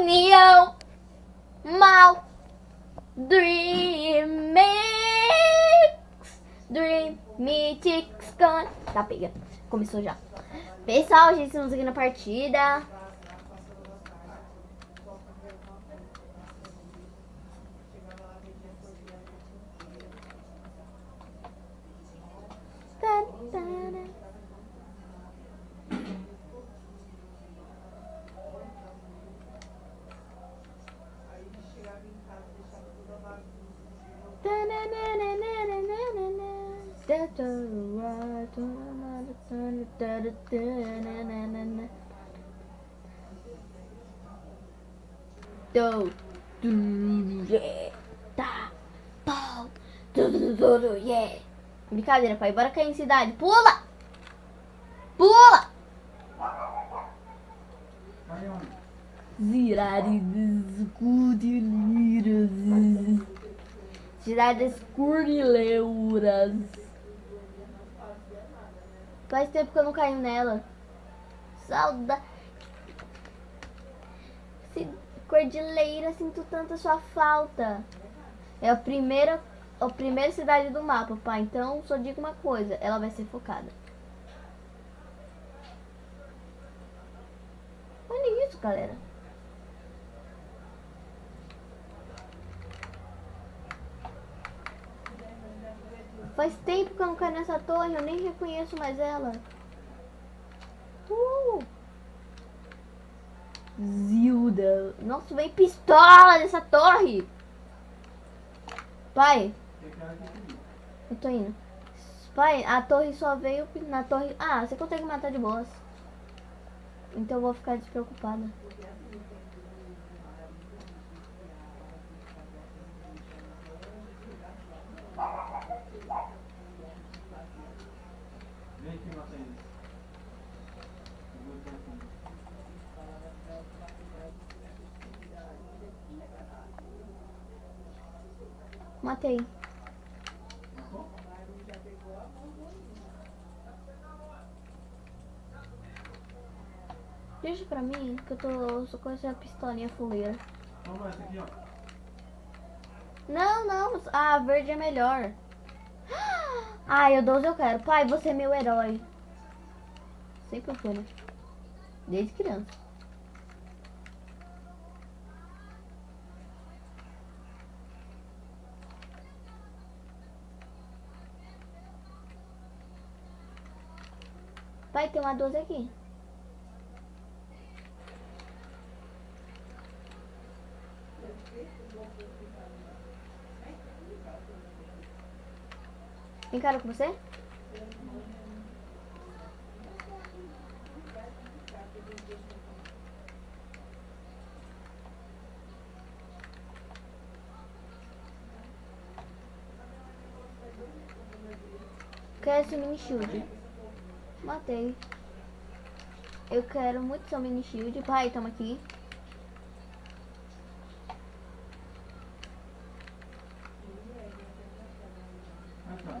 união. Mal. Dream Mix. Dream Mix con... Tá, pega. Começou já. Pessoal, gente, estamos aqui na partida. Do, do, yeah, tá, pau, do, do, yeah. Brincadeira, pai. Bora cair em cidade. Pula! Pula! Zirari escurilheiras. Cidades currileuras. Faz tempo que eu não caio nela. Saudade. Cordilheira, sinto tanta sua falta. É a primeira, a primeira cidade do mapa, pai. Então, só digo uma coisa. Ela vai ser focada. Olha isso, galera. Faz tempo que eu não caio nessa torre, eu nem reconheço mais ela. Uh! Zilda. Nossa, vem pistola dessa torre. Pai. Eu tô indo. Pai, a torre só veio na torre... Ah, você consegue matar de boas. Então eu vou ficar despreocupada. Vem aqui, mata eles. Eu vou até aqui. Matei. Deixa pra mim, que eu tô só com essa pistolinha fuleira. Não, não. Ah, verde é melhor. Ai, o 12 eu quero. Pai, você é meu herói. Sempre foi, né? Desde criança. Pai, tem uma 12 aqui. Encara com você? Quero esse mini shield. Matei. Eu quero muito seu mini shield. Pai, toma aqui. Tá.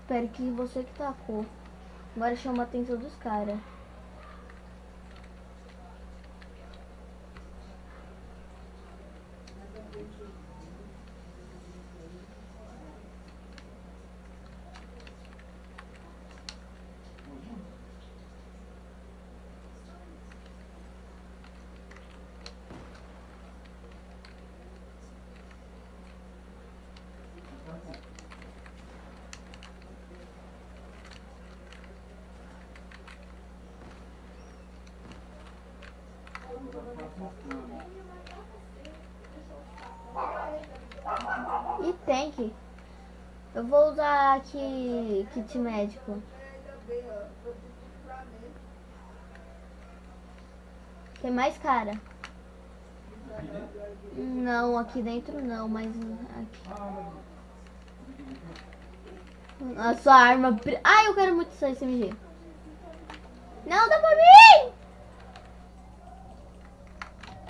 Espero que você que tacou. Agora chama a atenção dos caras. E tank. Eu vou usar aqui kit médico. Tem mais cara? Não, aqui dentro não, mas aqui. A sua arma. Ai, eu quero muito essa SMG. Não, dá pra mim!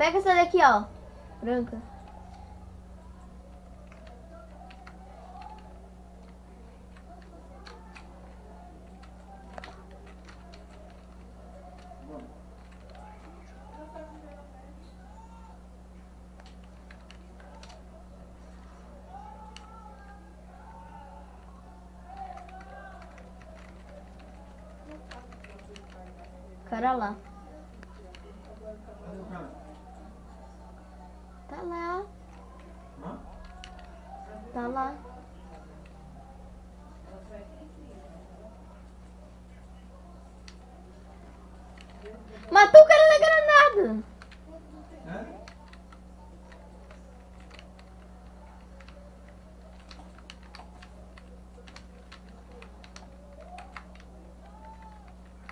Pega essa daqui, ó. Branca. Cara lá. Tá lá, tá lá. Matou o cara na granada. É?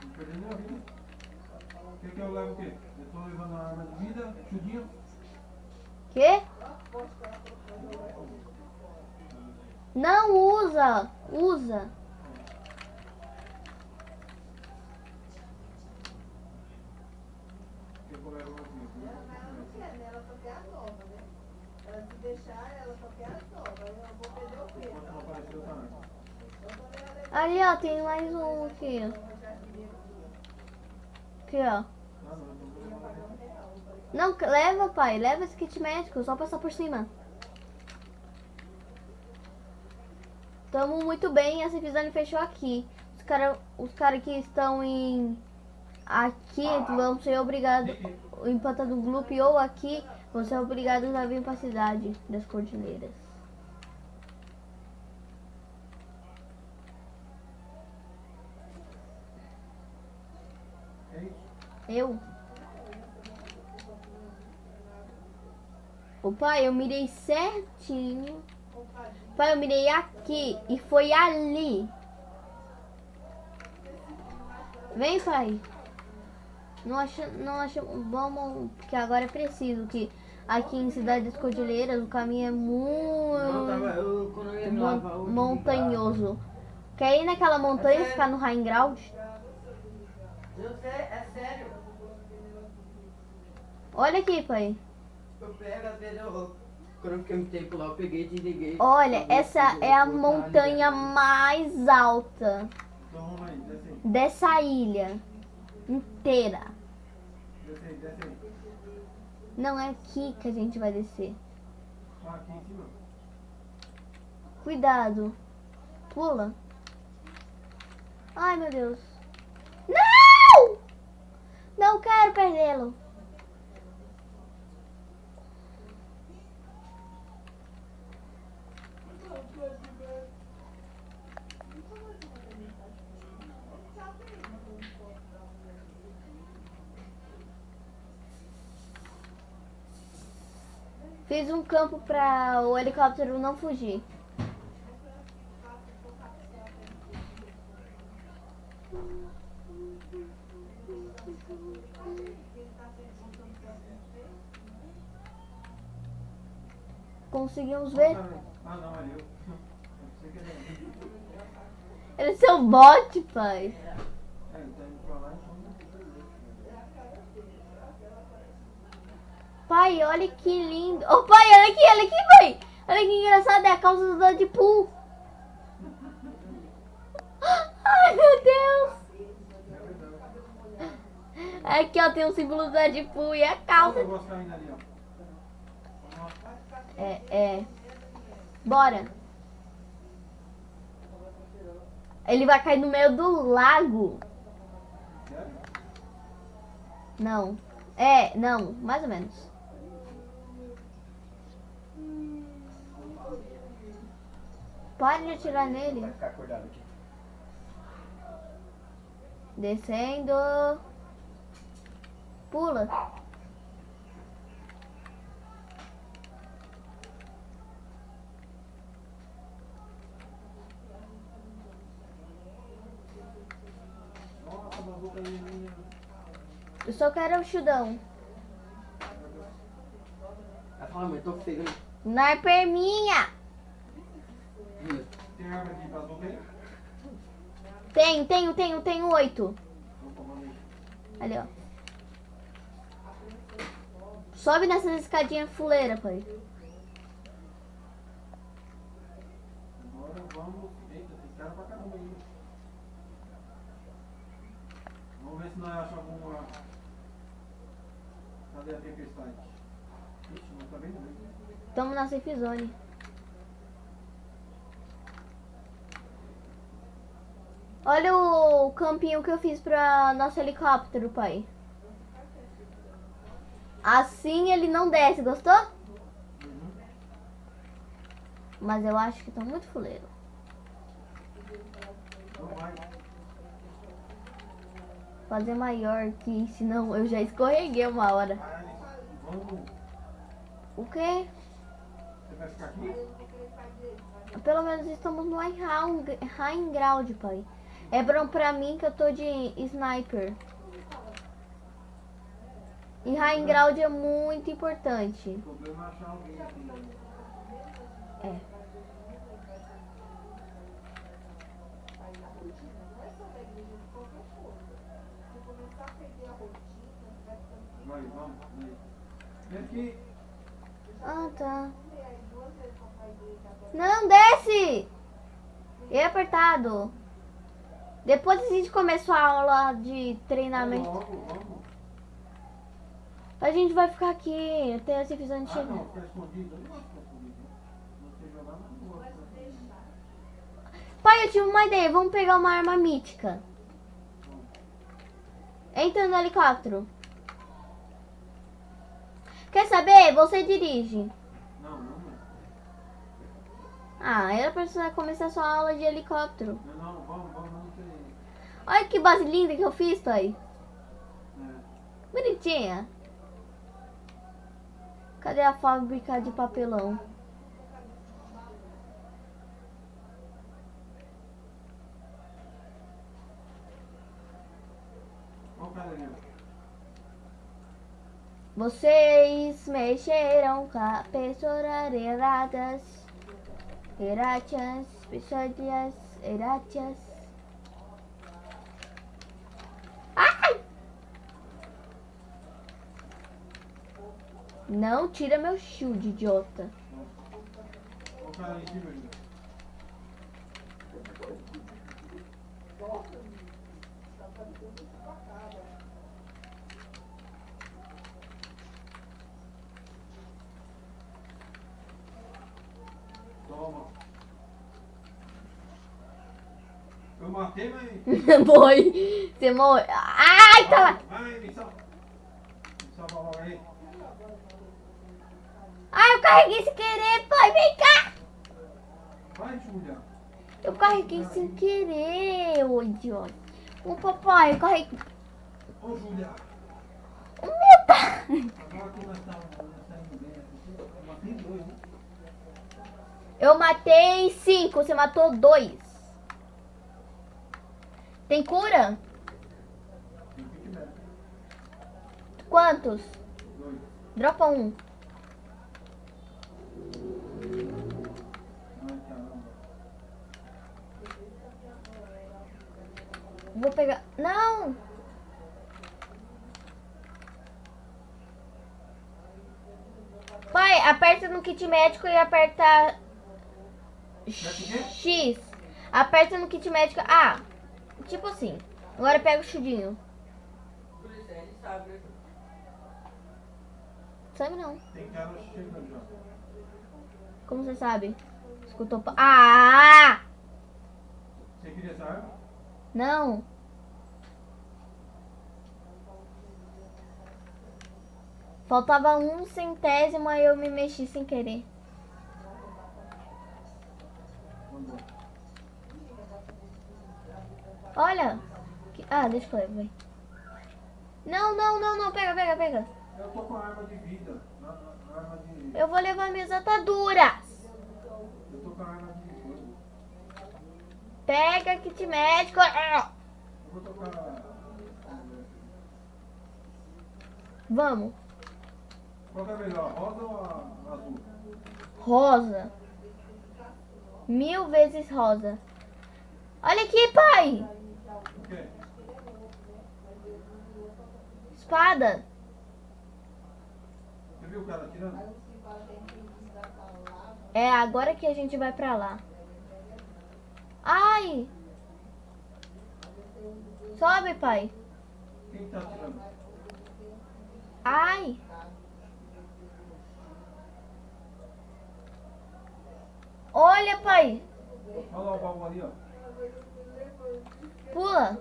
Não perdi minha vida. Quer que eu leve o quê? Eu tô levando a arma de vida, chudinho. Quê? Não usa, usa. Quer que eu leve uma aqui? Ela não quer, né? Ela só quer a nova, né? Ela se deixar, ela só quer as novas. Aí eu vou perder o quê? Enquanto não apareceu, tá antes. Ali, ó, tem mais um aqui. Aqui, ó. Não, leva, pai. Leva esse kit médico, só passar por cima. Tamo muito bem, essa episódio fechou aqui. Os caras os cara que estão em... Aqui vão ser obrigados... Em Panta do Gloop ou aqui vão ser obrigados a vir pra cidade das Cordilheiras. Eu? Ô pai, eu mirei certinho. Pai, eu mirei aqui e foi ali. Vem, pai. Não acha, não acha, vamos, porque agora é preciso que aqui em Cidade das Cordilheiras o caminho é Não, tava, muito eu, mon- montanhoso. Quer ir naquela montanha e ficar no ground? Eu sei, é sério. Olha aqui, pai. Eu pego, eu. Quando eu fiquei um tempo lá, eu peguei e desliguei. Olha, essa é a montanha ali. mais alta Então vamos aí, desce aí. dessa ilha inteira. Desce aí, desce aí. Não é aqui que a gente vai descer. Ah, aqui em cima. Cuidado. Pula. Ai, meu Deus. Não! Não quero perdê-lo. Fiz um campo para o helicóptero não fugir. Conseguimos ver? Ah, não, ali eu. Eu sei que ele Ele é seu bote, pai. é. É, ele tá indo pra lá, então. Pai, olha que lindo. Ô pai, olha aqui, olha aqui, pai. Olha que engraçado, é a calça do Deadpool. Ai, meu Deus. Aqui, ó, tem o símbolo do Deadpool e a calça. É, é. Bora. Ele vai cair no meio do lago. Não. É, não, mais ou menos. Pare de atirar nele. Vai ficar acordado aqui. Descendo. Pula. Eu só quero o chudão. Ela fala, mãe, tô feio. né? Sniper minha. Hum. Tem arma aqui pra boca aí? Tenho, tenho, tenho, tenho oito. Ali, ó. Sobe nessas escadinhas fuleira, pai. Agora vamos. Eita, tem cara pra caramba aí. Vamos ver se nós achamos alguma. Cadê a tempestade? Ixi, não tá vendo mesmo. Tamo na safe zone. Olha o campinho que eu fiz pra nosso helicóptero, pai. Assim ele não desce, gostou? Mas eu acho que tá muito fuleiro. Fazer maior que senão eu já escorreguei uma hora. O quê? Você vai ficar aqui? Pelo menos estamos no high high ground, pai. É bom pra mim que eu tô de sniper. E high ground é muito importante. É. É. Ah, tá. Não, desce! É apertado. Depois a gente começar a aula de treinamento. A gente vai ficar aqui até a divisão de Ah, chegar. Pai, eu tive uma ideia. Vamos pegar uma arma mítica. Entra no helicóptero. Quer saber? Você dirige. Não, não, não. Ah, era pra começar sua aula de helicóptero. Não, não, vamos, vamos. Olha que base linda que eu fiz, pai. É. Bonitinha. Cadê a fábrica de papelão? Vocês mexeram com a pessoas erradas. Erratias, pessoas erratias. Ai! Não tira meu shield, idiota. Toma. Eu matei, mas. Foi. Você morreu. Ai, tá lá. Vai, me salva. Me salva logo aí. Ai, eu carreguei sem querer, pai. Vem cá. Vai, Júlia. Eu carreguei sem querer, ô idiota. Ô papai, eu carreguei. Ô, Júlia. O meu pai. Eu matei cinco, você matou dois. Tem cura? Quantos? Dois. Dropa um. Vou pegar. Não! Pai, aperta no kit médico e aperta? X. Aperta no kit médico. Ah, tipo assim. Agora pega o chudinho. Por isso, ele sabe. né? Sabe não. Como você sabe? Escutou. Ah! Você queria essa arma? Não. Faltava um centésimo, aí eu me mexi sem querer. Olha. Ah, deixa eu ver. Não, não, não, não. Pega, pega, pega. Eu tô com arma de vida. Arma de. Eu vou levar minhas ataduras. Eu tô com a arma de coisa. Pega kit médico. Ah. Vamos. Qual é melhor, rosa ou azul? Rosa. Mil vezes rosa. Olha aqui, pai. O quê? Espada. Você viu o cara atirando? É agora que a gente vai pra lá. Ai. Sobe, pai. Quem tá atirando? Ai. Olha, pai. Olha lá o baú ali, ó. Pula.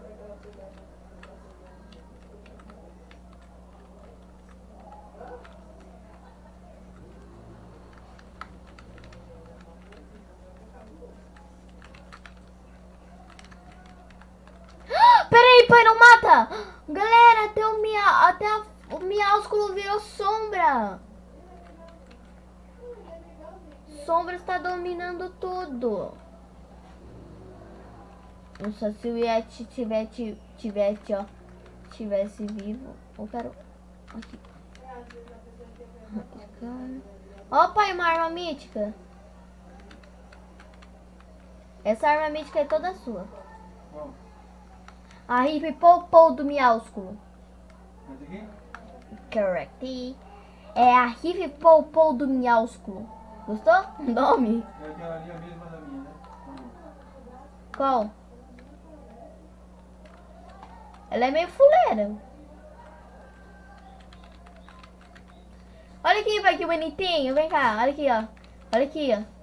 Peraí, pai, não mata! Galera, até o, mia, até a- o miásculo virou sombra. Sombra está dominando tudo. Nossa, se o Yeti tivesse, tivesse, ó, tivesse vivo, eu quero aqui. Ó, pai, uma arma mítica. Essa arma mítica é toda sua. A Hip Popou do miásculo. Esse aqui? Correct. É a Hip Popou do miásculo. Gostou? O nome? É aquela ali, a mesma da minha, né? Qual? Ela é meio fuleira. Olha aqui, pai, que bonitinho. Vem cá, olha aqui, ó. Olha aqui, ó.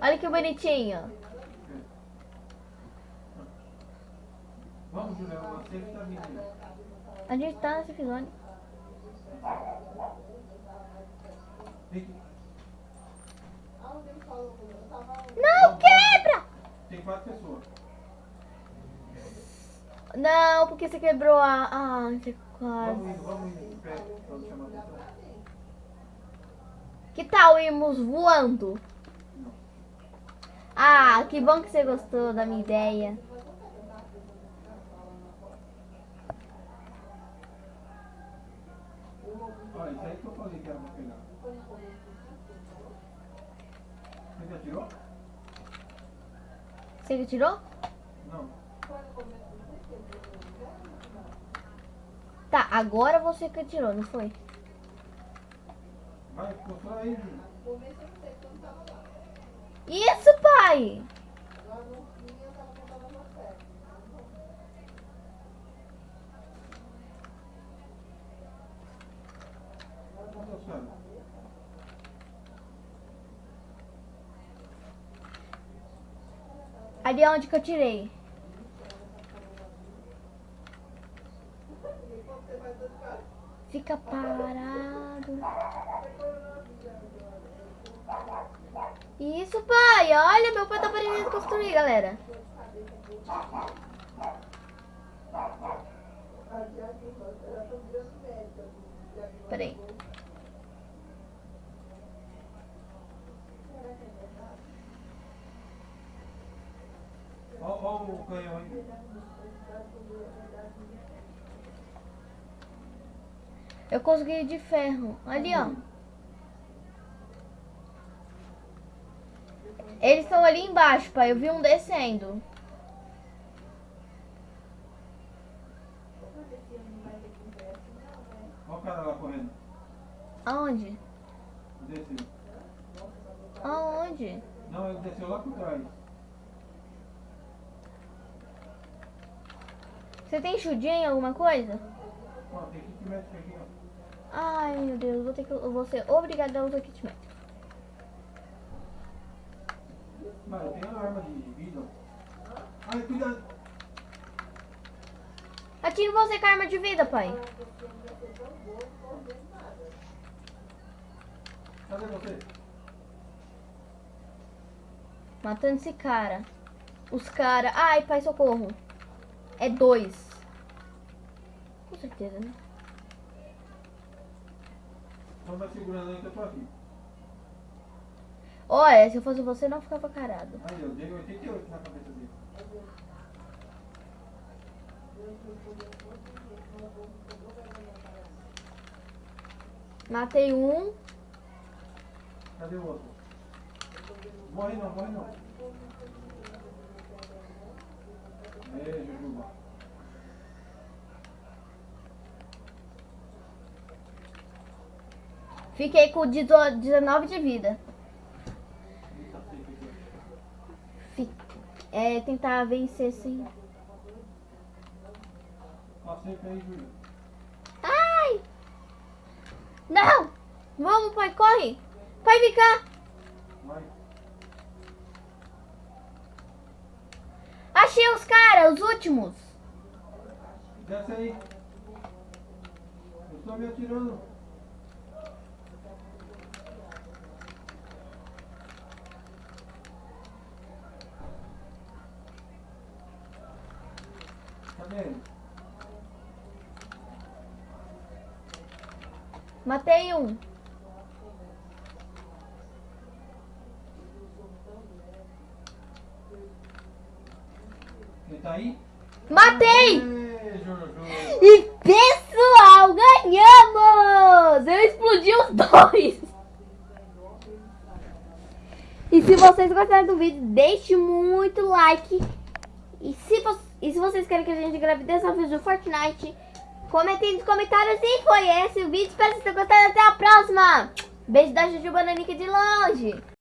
Olha que bonitinho. Vamos, Julião, você que tá vindo. A gente tá nesse episódio. Vem aqui. Não quebra! Tem quatro pessoas. Não, porque você quebrou a... Ah, você quase... Vamos indo, vamos indo. Vamos chamar a atenção. Que tal irmos voando? Ah, que bom que você gostou da minha ideia. Olha, isso aí que eu falei que era pra pegar. Você já tirou? Você que tirou? Não. Tá, agora você que tirou, não foi? Vai, mostra aí, Júlio. Isso, pai! Cadê os caras? Ali é onde que eu tirei. Fica parado. Isso, pai. Olha, meu pai tá aprendendo a construir, galera. Peraí. Ó o canhão aí. Eu consegui de ferro. Ali, ó. Eles estão ali embaixo, pai. Eu vi um descendo. Ó o cara lá correndo. Aonde? Desceu. Aonde? Não, ele desceu lá por trás. Você tem chudinho em alguma coisa? Ó, tem kit médico aqui, ó. Ai, meu Deus. Vou, ter que, eu vou ser obrigada a usar kit médico. Mano, eu tenho uma arma de vida. Ai, cuidado. Atire você com a arma de vida, pai. Cadê você? Matando esse cara. Os cara. Ai, pai, socorro. É dois. Com certeza, né? Então vai segurando eu tô aqui. Olha, se eu fosse você, não ficava carado. Aí, eu dei 88 na cabeça dele. Matei um. Cadê o outro? Morre não, morre não. Fiquei com 18 19 de vida. Eita, seca aqui. Fi- É, tentar vencer sem. Ai! Não! Vamos, pai, corre! Pai, vem cá! Vai. Achei os caras, os últimos. Desce aí. Eu estou me atirando. Cadê? Matei um. Tá aí? Matei! E pessoal, ganhamos! Eu explodi os dois! E se vocês gostaram do vídeo, deixe muito like. E se, vo- e se vocês querem que a gente grave desafios do Fortnite, comentem nos comentários. E foi esse o vídeo. Espero que vocês tenham gostado. Até a próxima! Beijo da Juju Bananica de longe!